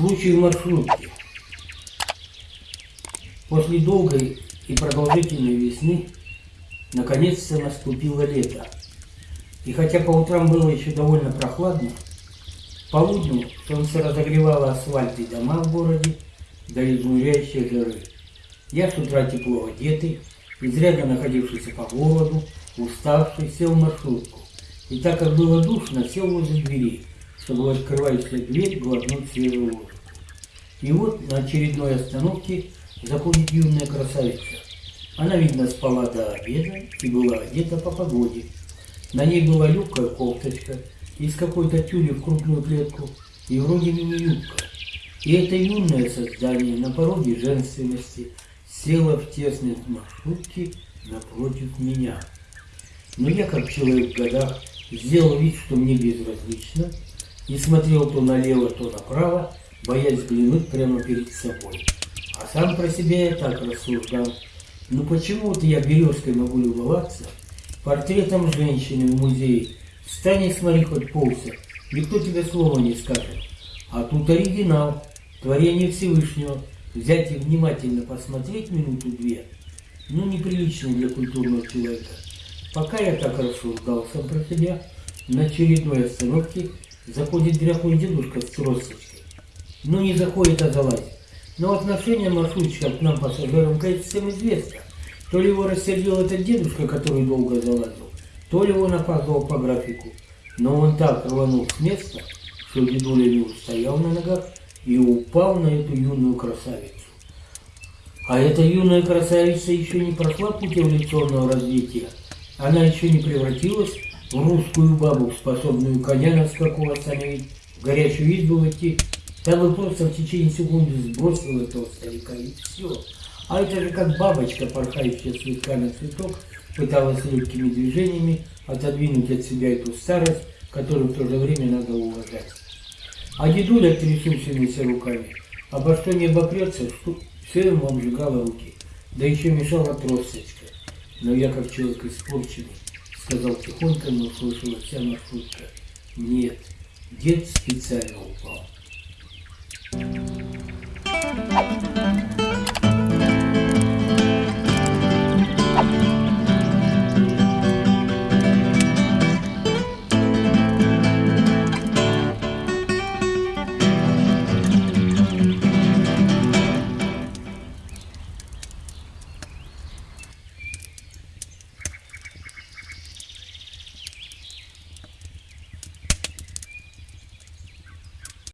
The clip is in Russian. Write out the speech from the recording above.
Случай в маршрутке. После долгой и продолжительной весны наконец-то наступило лето. И хотя по утрам было еще довольно прохладно, полудню солнце разогревало асфальт и дома в городе до изнуряющей жары. Я с утра тепло одетый, изрядно находившийся по городу, уставший, сел в маршрутку. И так как было душно, сел возле двери, чтобы, открывающая дверь, свежего воздуха. И вот на очередной остановке заходит юная красавица. Она, видно, спала до обеда и была одета по погоде. На ней была легкая кофточка из какой-то тюли в крупную клетку и вроде мини-юбка. И это юное создание на пороге женственности села в тесной маршрутке напротив меня. Но я, как человек в годах, сделал вид, что мне безразлично, и смотрел то налево, то направо, боясь взглянуть прямо перед собой. А сам про себя я так рассуждал. Ну почему-то я березкой могу любоваться, портретом женщины в музее. Встань и смотри хоть полся, никто тебе слова не скажет. А тут оригинал, творение Всевышнего. Взять и внимательно посмотреть минуту-две, ну неприлично для культурного человека. Пока я так рассуждал сам про себя, на очередной остановке заходит дряхлый дедушка с тросточкой. Ну не заходит, а залазит. Но отношение маршрутчика к нам, пассажирам, конечно, всем известно. То ли его рассердил этот дедушка, который долго залазил, то ли он опаздывал по графику. Но он так рванул с места, что дедуля не устоял на ногах и упал на эту юную красавицу. А эта юная красавица еще не прошла путь эволюционного развития. Она еще не превратилась русскую бабу, способную коня на скаку остановить, в горячую избу войти я бы просто в течение секунды сбросил этого старика и все. А это же как бабочка, порхающая цветками цветок, пыталась легкими движениями отодвинуть от себя эту старость, которую в то же время надо уважать. А дедуля трясущимися руками, обо что не обопрется, что все ему обжигало руки, да еще мешала тросточка. Но я, как человек испорченный, сказал тихонько, но услышала вся маршрутка. Нет, дед специально.